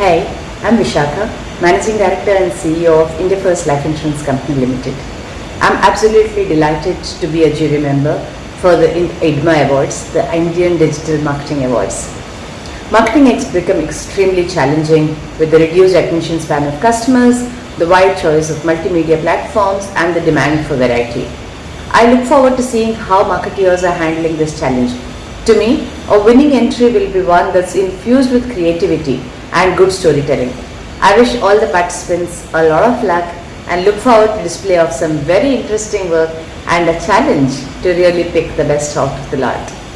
I'm Vishakha, Managing Director and CEO of India First Life Insurance Company Limited. I'm absolutely delighted to be a jury member for the IDMA Awards, the Indian Digital Marketing Awards. Marketing has become extremely challenging with the reduced attention span of customers, the wide choice of multimedia platforms and the demand for variety. I look forward to seeing how marketeers are handling this challenge. To me, a winning entry will be one that's infused with creativity and good storytelling. I wish all the participants a lot of luck and look forward to display of some very interesting work and a challenge to really pick the best out of the lot.